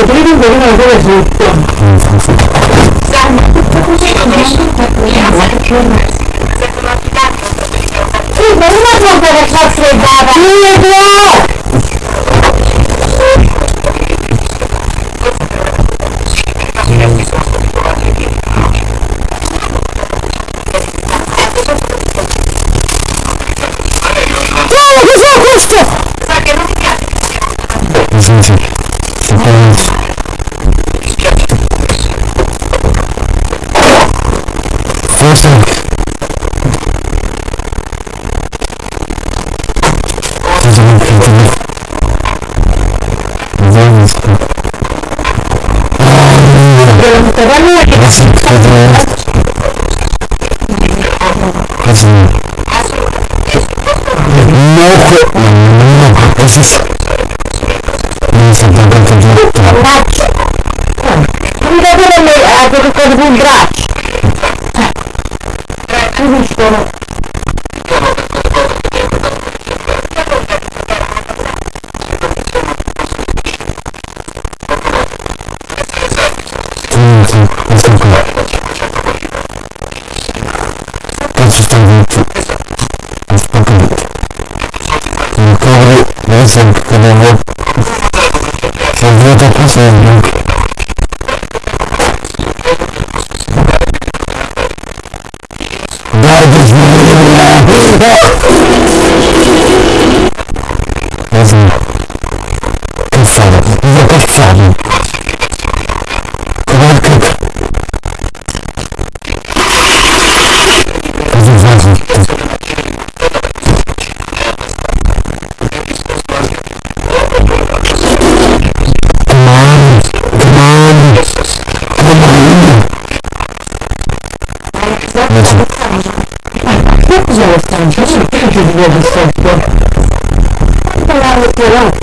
que tienen problemas de decisión. Sí, podemos romper el chat de песенку, когда вот, вот эта песенка. che si vede sotto? Quanto l'hanno tirato?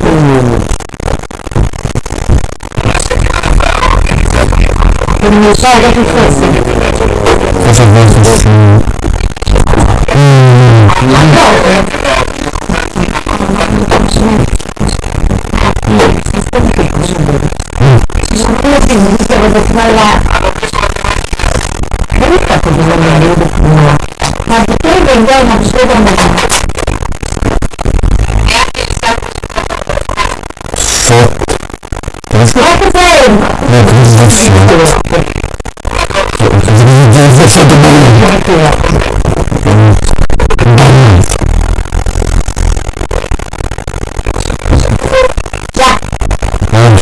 Non lo so che fosse. Cosa fosse? Ma dove? Sono quello che mi diceva di fare la... Ma che così la mia vita? Vendeu uma pessoa mesmo. Só... Parece que... Vai fazer ele. É, coisa de foto. Coisa de foto do banho. Já. Vamos.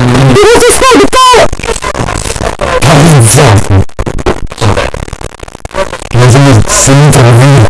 Берите снайпер! Парень, взял! Я заметил, сильно травмировал.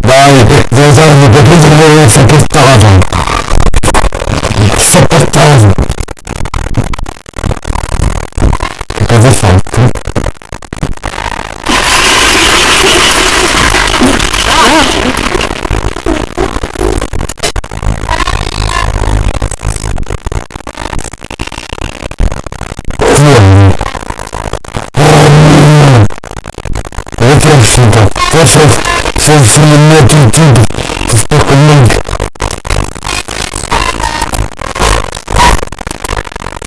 Dai, devo usare il mio che stava Send from the north and deep to fucking link.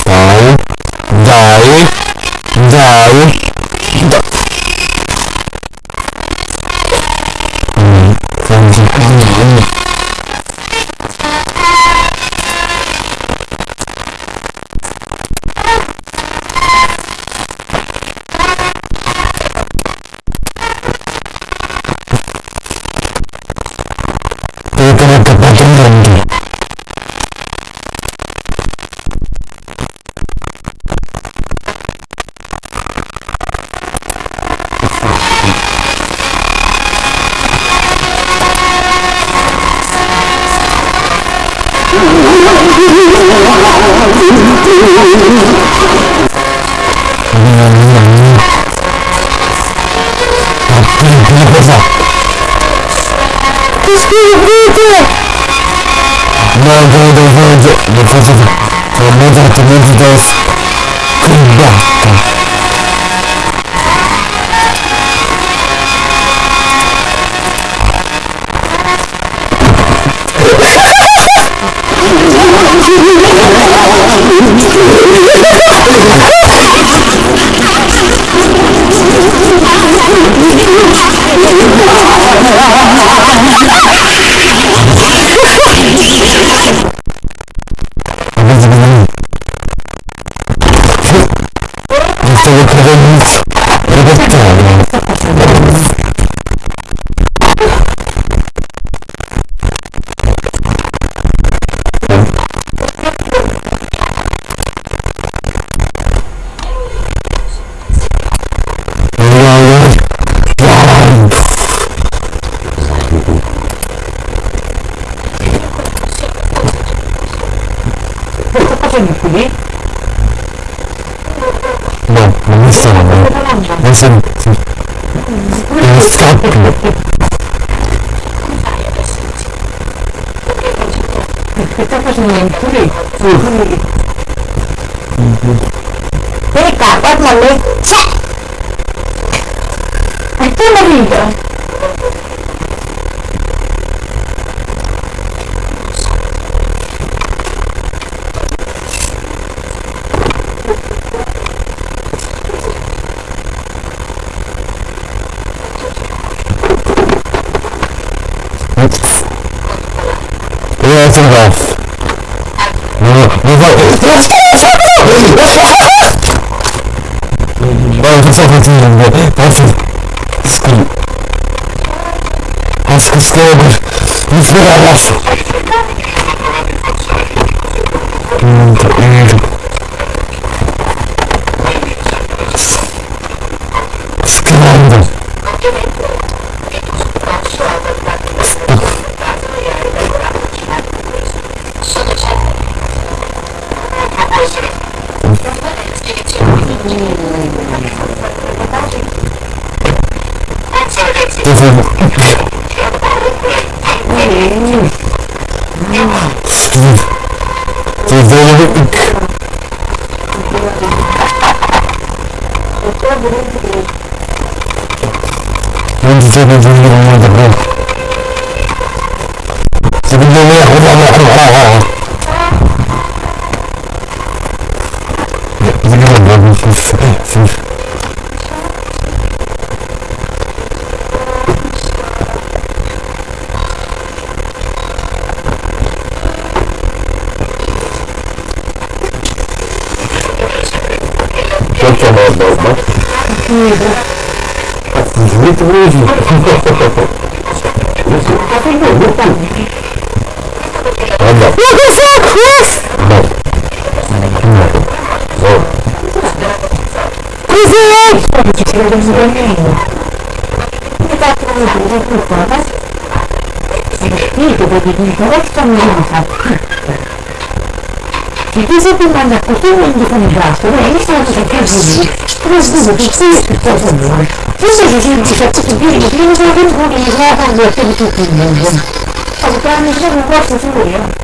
Die. Die. Die. tener que patrullar. Listen. Stop. Vem cá, bota uma leite. Aqui no vídeo. things off. He's like, let's go, let's go, Well, it's not continuing, but that's his skill. That's his skill, but he's good at us. وانت تبي تقول لهم ما تبغون تقول لهم ياخذ الله sa se tu sei andando a potere indicare il braccio beh, io sono che così però scusa tu sei che 不是人我是人我不是人我不是人他不是人我不是人我不是？人我是人我是我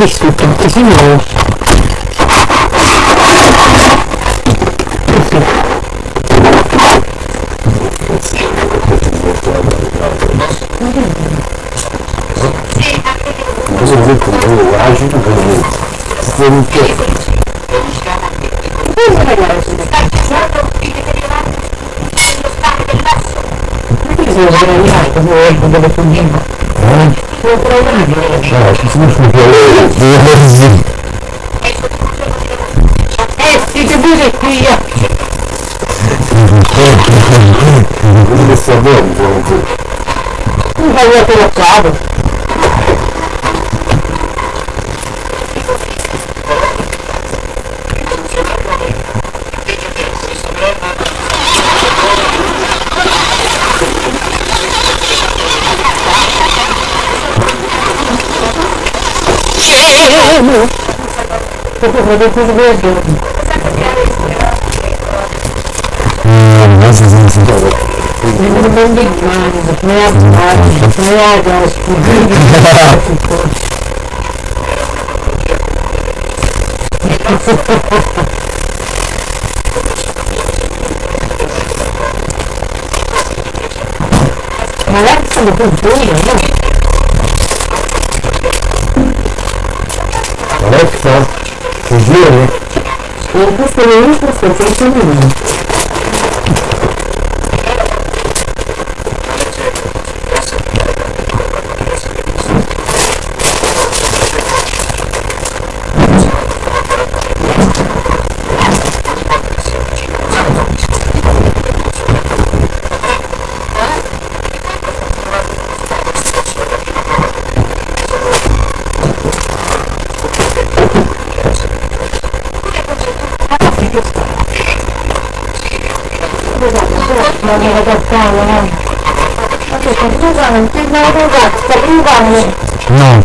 visto tutti si muove Grazie. Bellissimo così nuovo dove fuggiamo No, ci sono sul Devo Eh, siete pure qui! Come sta bene? Tu vai a te la I'm not going to do it. Fugiram? Eu passei isso, você tem que non No. No.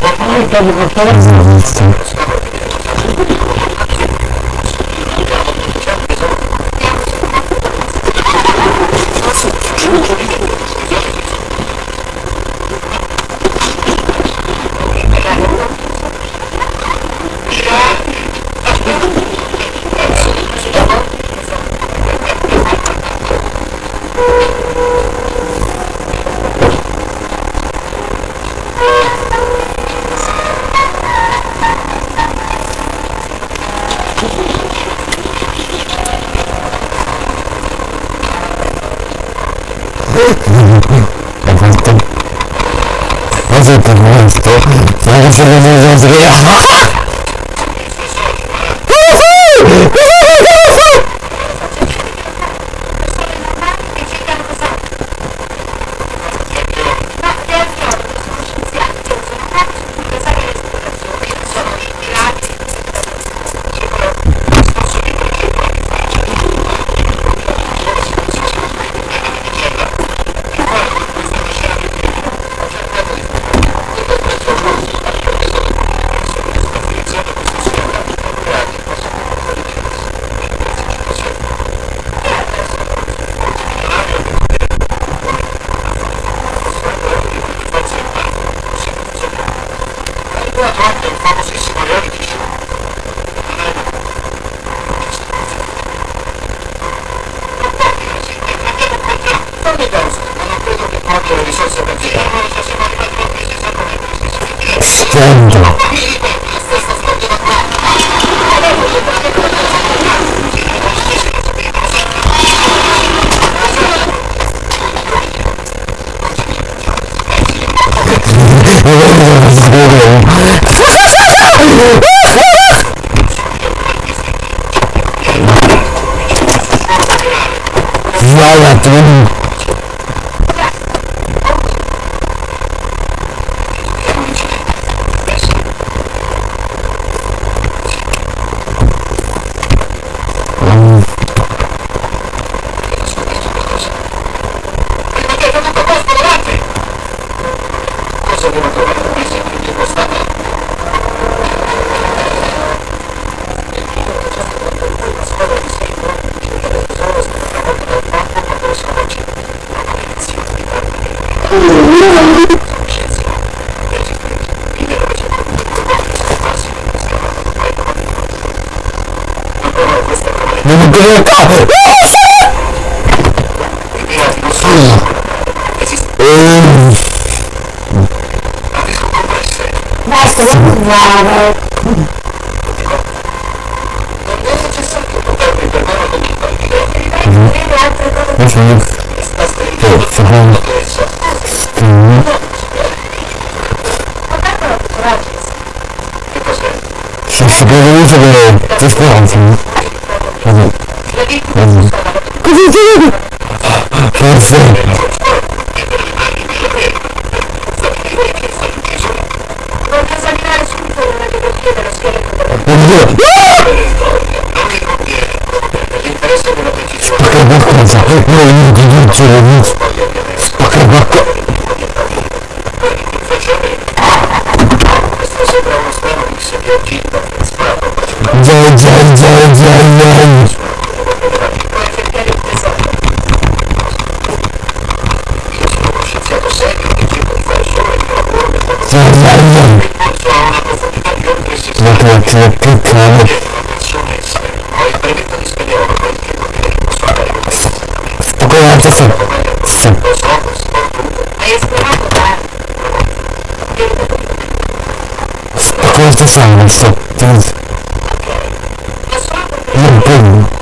情。Just saying, it's the, these, little things.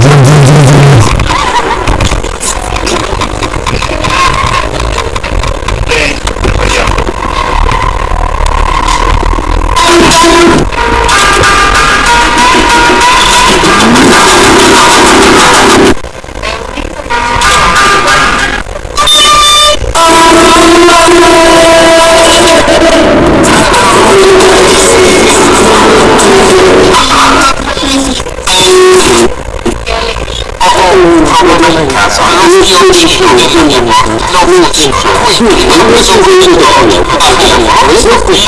Jim Jim. Eu sou o Vitor.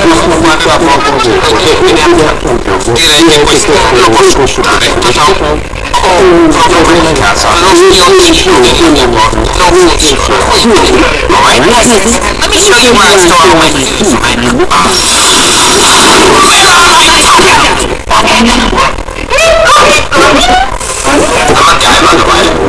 questo quanto a poco show you I'm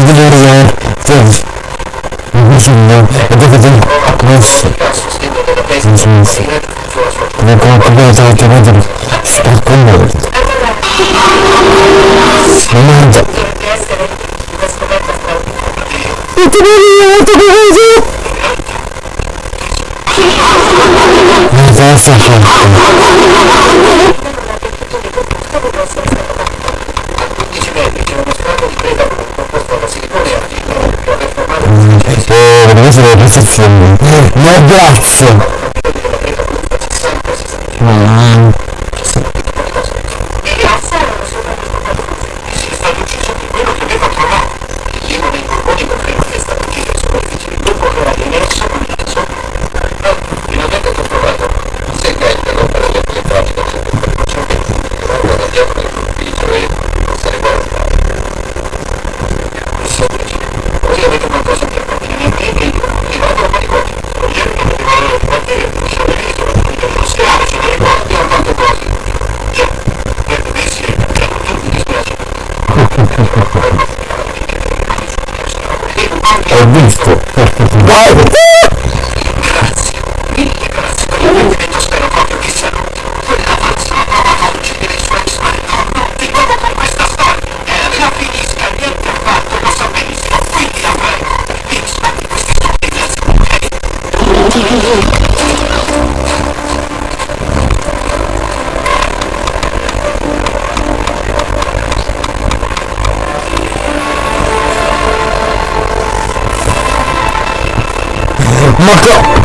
gidiyoruz ya. Gidiyoruz. Bu sonunda hedef edin. Nasıl? Nasıl? Ne kadar kutu takip edin. Süper kumda. Sonunda. Yetinelim ya, yetinelim ya. Ne kadar sakın. posizione. No, grazie. Ah. mother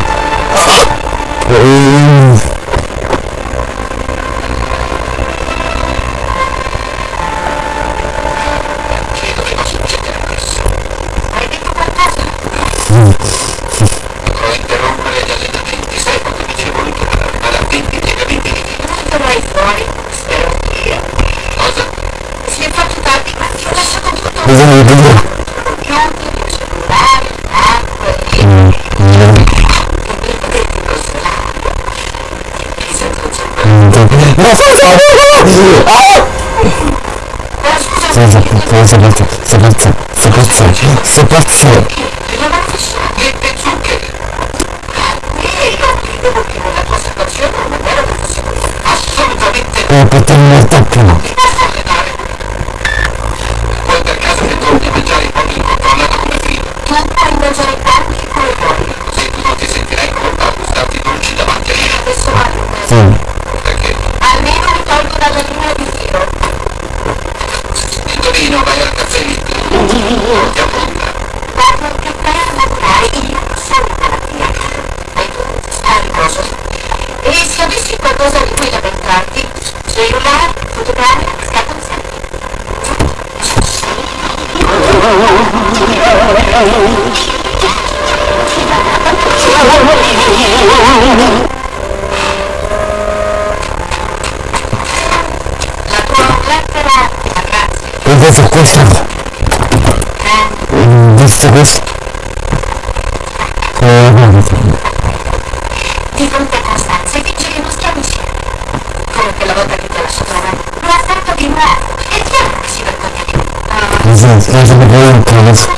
Eu vou ver contra Desta vez Di fronte a Costanza vinceremo schiavici Come quella volta che ti ho lasciato avanti Mi ha fatto E ti ha lasciato per contatto Esatto,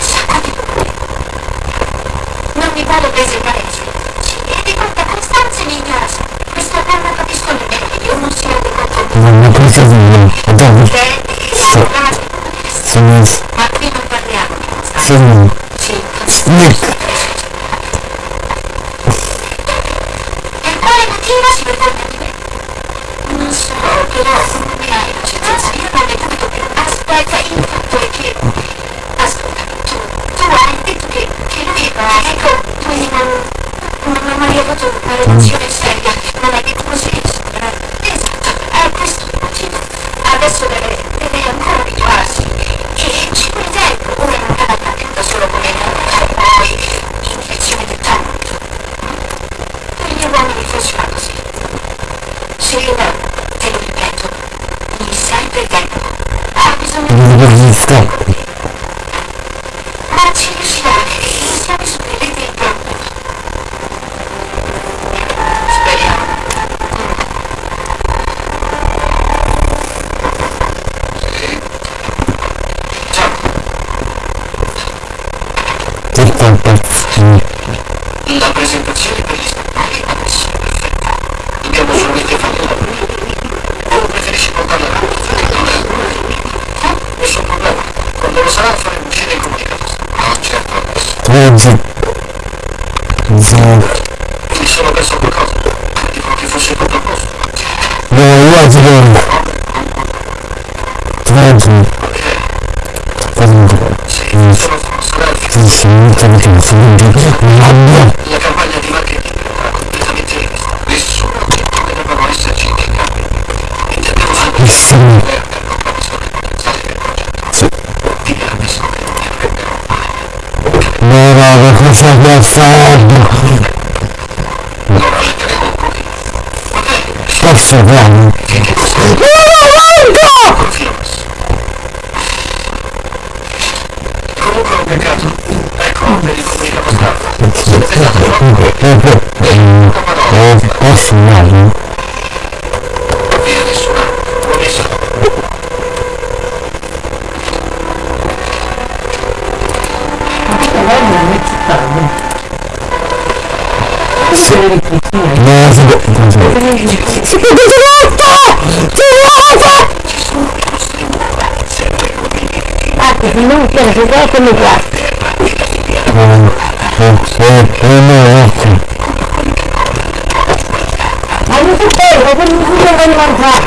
Pero si puedo con mi cuarto. Vamos a hacer, vamos a levantar.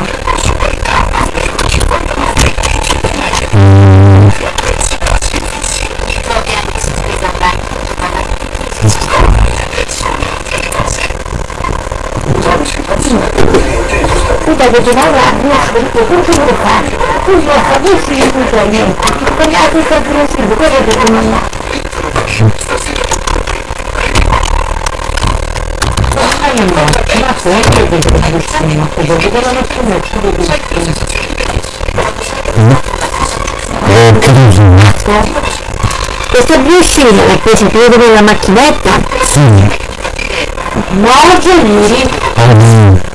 Puta, que te va a dar, no, no, no, no, no, no, no, no, no, no, no, no, appoggiati per principio, così che nulla. Allora, ma se è che vedo nessuno, che vedo che nessuno ci vede nessuno. Eh, che nessuno? Questo bruscino è preso più della macchinetta? Sì. Buongiorno. Ah,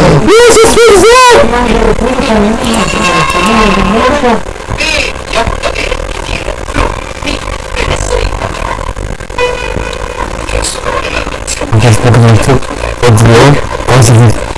Jesus fizer! Сейчас поговорим, что подвел, он сидит.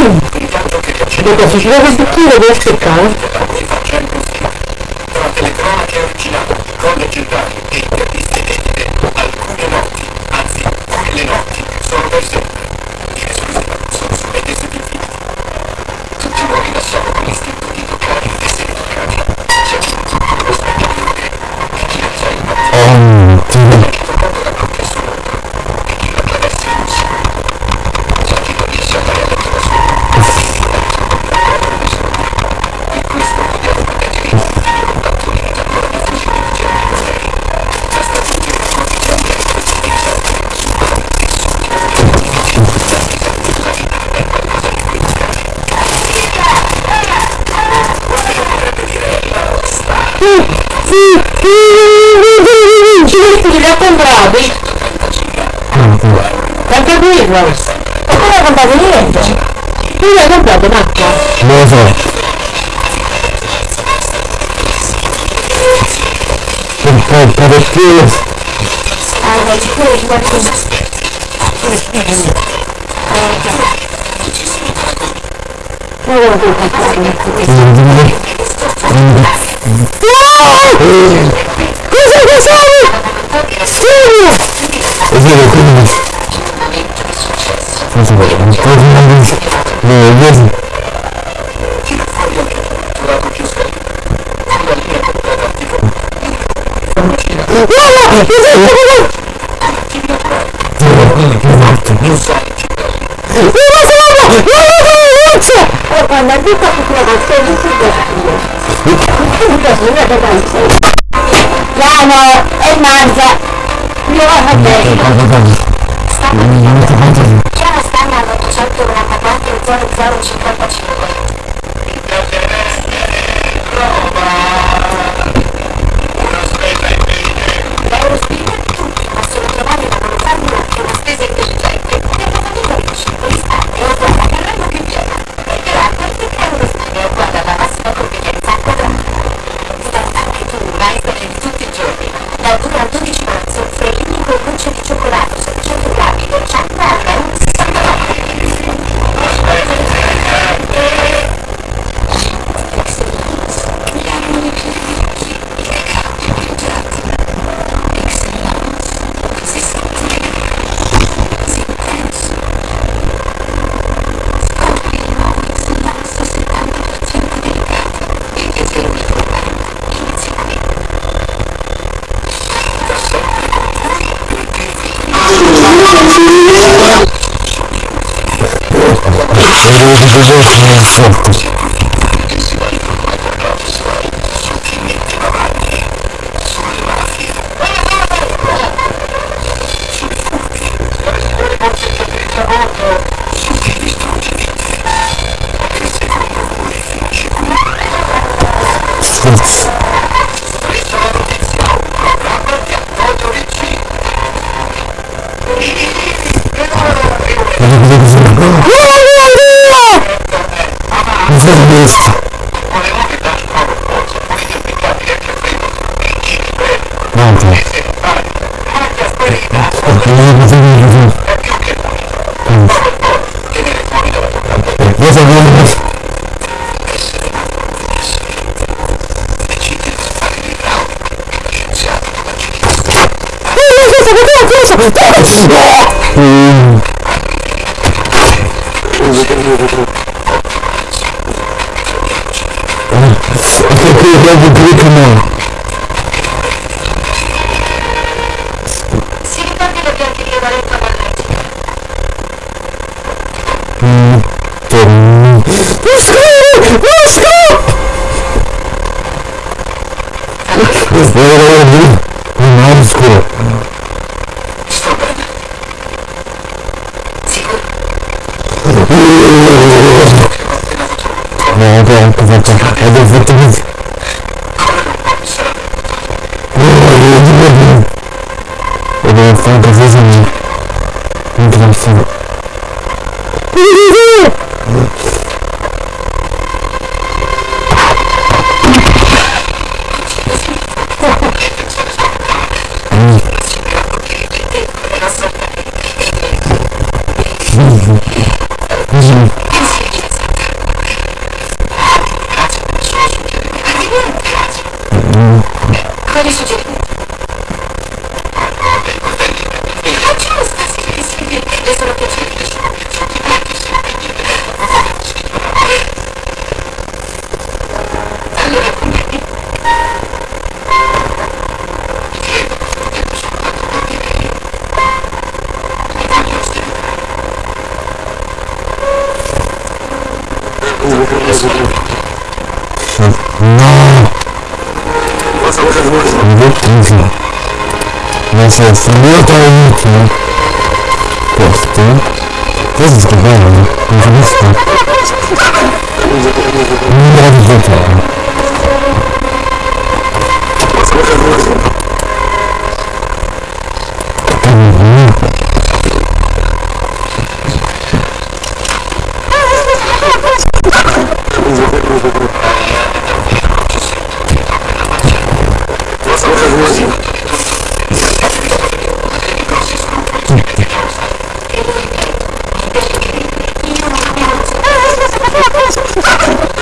Dopo si deve sentire del seccato. деле какой-нибудь какой-нибудь везет Она не так украла. 我看看看 инфаркт Eu vou falar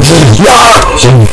这是。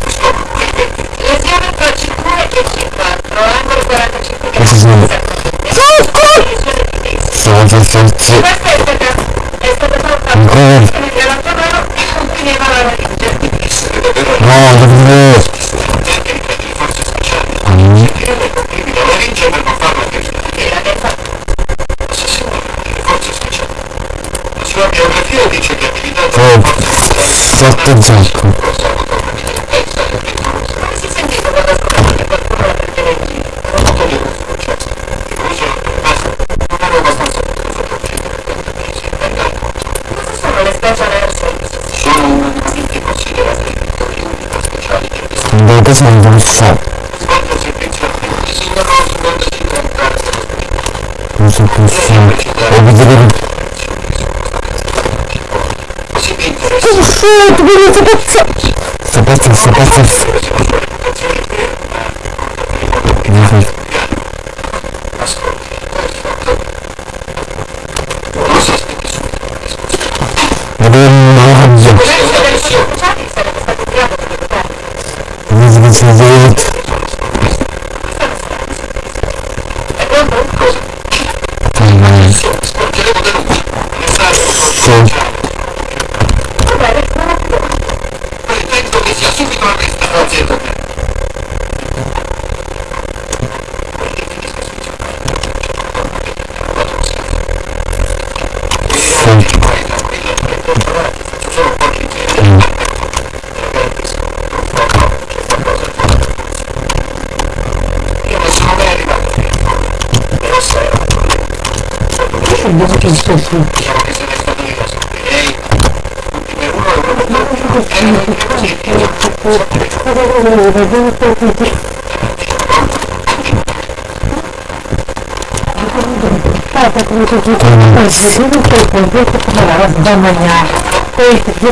опять на него шар. Просто пусть. Обидели. Ты что, ты меня запятил? Запятил, запятил.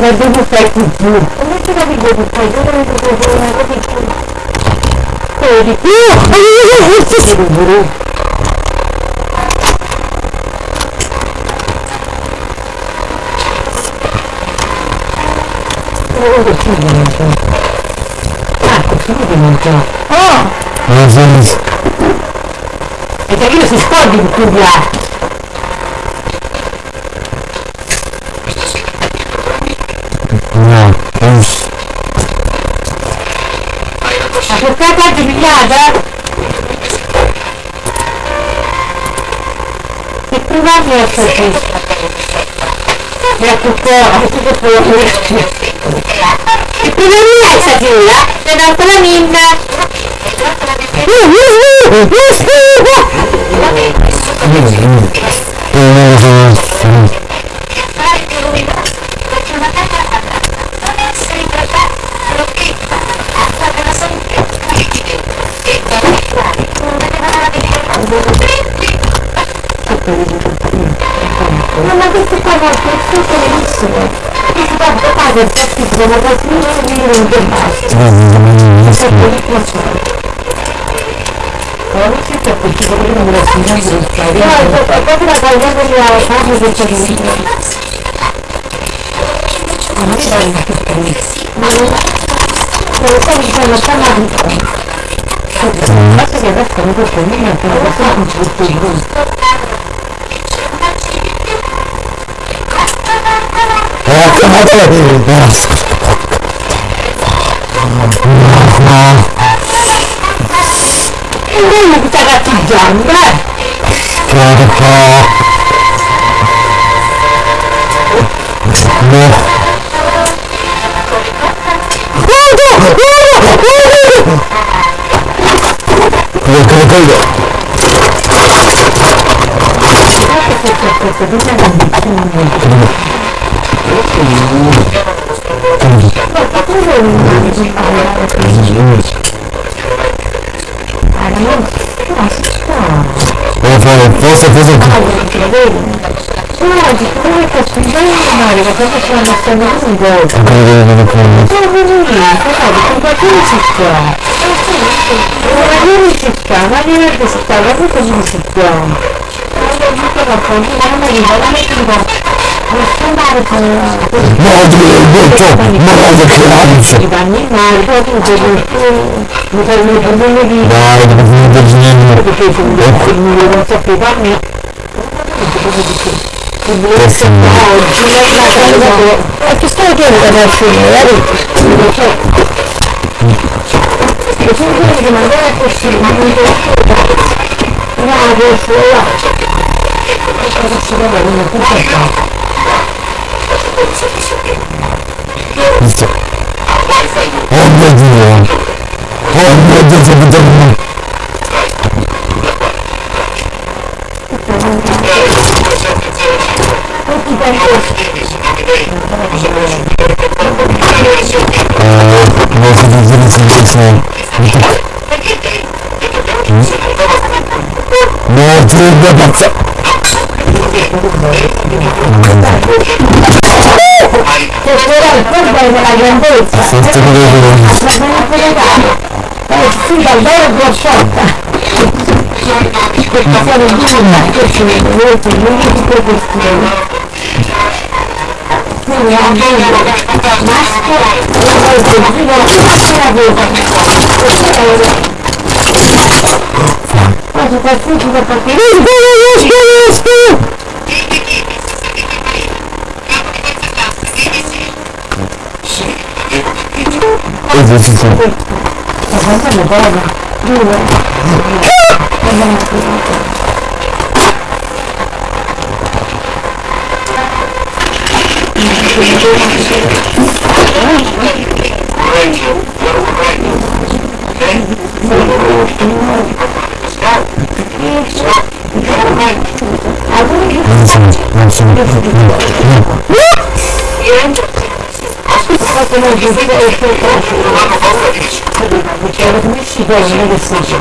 vai ver você aqui. Como é que vai ver você? Eu não vou ver você, eu vou ver você. Ele... Ele... Mas eles... É que aqui vocês podem publicar. disso. Minha cupola, tudo foi. E primeiro essa vila, pedaço da minha. Uhul, uhul, uhul. devo costruire un link e basta. Questo è il ritmo solo. Allora, questo è perché quello non me lo segna per fare. No, è proprio la qualità della fase del cervellino. Ma non c'è il Ma non lo sto dicendo, sta male un po'. Basta che adesso non può prendere, non può prendere un po' di Ah, come te la devi, 큰 목사가 자주한 걸 그렇다 네 그래 그래 그래 그래 그래 어, 벌써, 벌써, 벌써. 소아지 그러니까 중간이나 이거 벌써 시간 났다는 무슨 이거. 아, 그래, 그래, 그래. 소아 선생님이 있어서 누군가 소리 짓고요. 누군가 소리 짓고, 하늘을 짓고, 하늘을 짓고. 그런데 누군가 범인이 하늘이 너무 힘들고. Madre detto, madre che ansia! Dai, bambino del genio! Perché no? Oggi è la cosa... E che stai chiedendo da fine, vedi? Sono quelli che magari è possibile, ma non è Bravo, fuori! Cosa si deve, non è tutto fatto. 있어 언제 주냐 언제 주냐 scelta di questa serie di film che ci vedete l'unico questione quindi anche maschera e la voce di la maschera vera quasi qualsiasi da partire Is this is it? Non sono, non sono Fatemi Я вот мы сегодня не слышим.